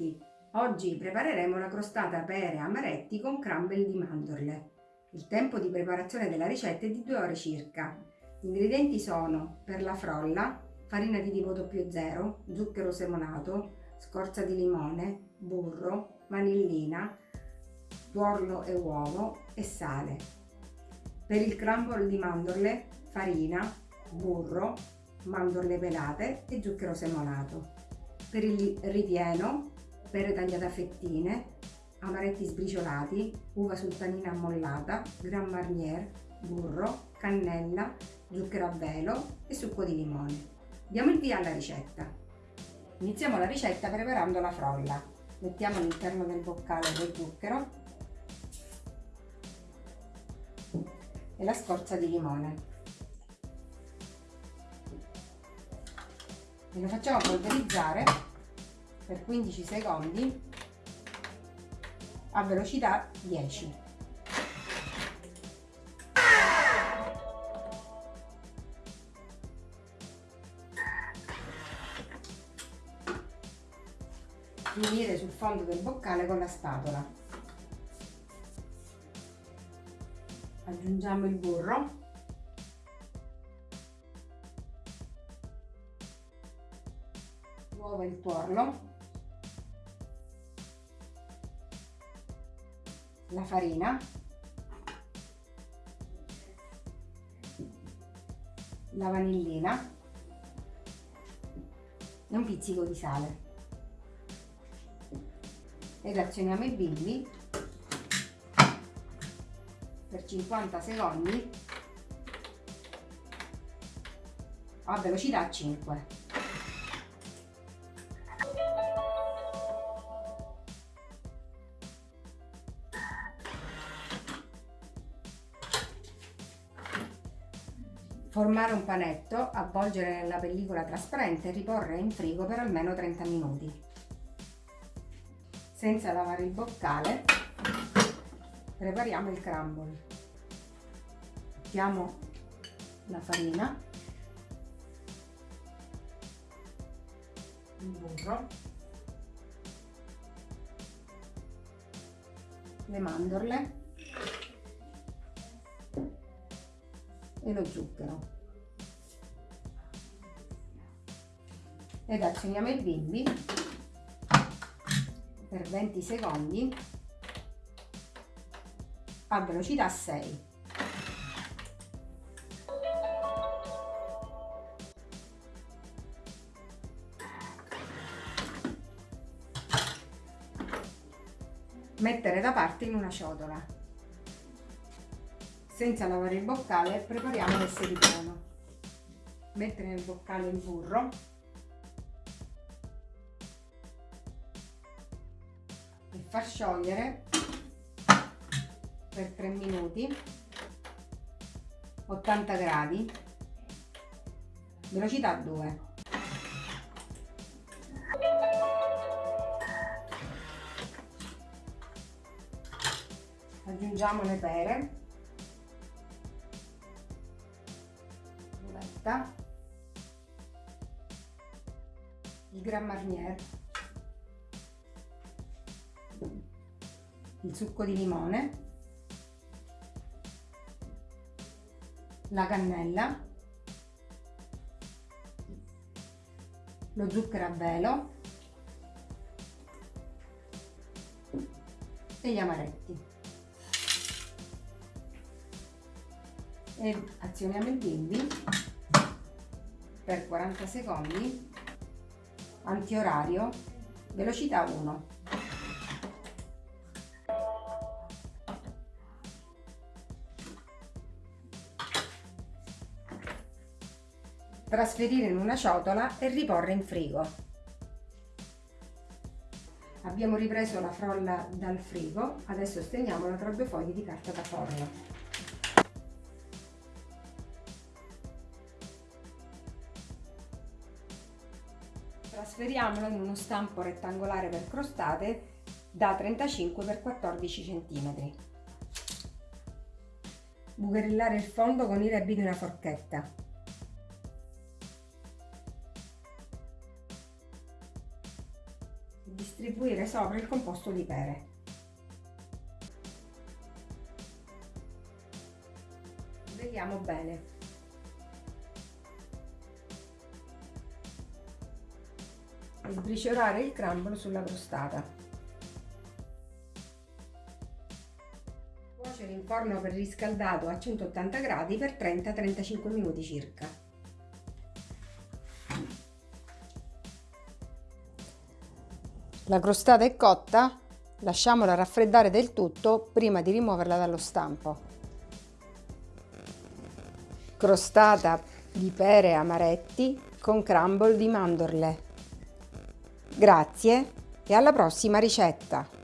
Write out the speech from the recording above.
tutti! Oggi prepareremo la crostata pere amaretti con crumble di mandorle. Il tempo di preparazione della ricetta è di 2 ore circa. Gli ingredienti sono per la frolla, farina di tipo 00, zucchero semonato, scorza di limone, burro, vanillina, tuorlo e uovo e sale. Per il crumble di mandorle, farina, burro, mandorle pelate e zucchero semonato. Per il ripieno, pere tagliate a fettine, amaretti sbriciolati, uva sultanina ammollata, Grand Marnier, burro, cannella, zucchero a velo e succo di limone. Diamo il via alla ricetta. Iniziamo la ricetta preparando la frolla. Mettiamo all'interno del boccale lo zucchero e la scorza di limone. e lo facciamo polverizzare per 15 secondi a velocità 10 finire sul fondo del boccale con la spatola. Aggiungiamo il burro. L'uovo e il tuorlo, la farina, la vanillina e un pizzico di sale. Ed azioniamo i bimbi per 50 secondi a velocità 5. Formare un panetto, avvolgere nella pellicola trasparente e riporre in frigo per almeno 30 minuti. Senza lavare il boccale, prepariamo il crumble. Mettiamo la farina, il burro, le mandorle e lo zucchero. Ed azioniamo il bimbi per 20 secondi a velocità 6 mettere da parte in una ciotola senza lavare il boccale prepariamo l'esse ripieno mettere nel boccale il burro. E far sciogliere per 3 minuti 80 gradi. Velocità 2 aggiungiamo le pere frutta, il Grand Marnier, il succo di limone, la cannella, lo zucchero a velo. E gli amaretti. E azioniamo il bimbi per 40 secondi, antiorario, velocità 1. Trasferire in una ciotola e riporre in frigo. Abbiamo ripreso la frolla dal frigo, adesso stendiamola tra due fogli di carta da forno. Trasferiamolo in uno stampo rettangolare per crostate da 35 x 14 cm. Bucherellare il fondo con i rebbi di una forchetta. distribuire sopra il composto di pere. Vediamo bene. Sbriciolare il crumble sulla crostata. Cuocere in forno preriscaldato a 180 gradi per 30-35 minuti circa. La crostata è cotta, lasciamola raffreddare del tutto prima di rimuoverla dallo stampo. Crostata di pere amaretti con crumble di mandorle. Grazie e alla prossima ricetta!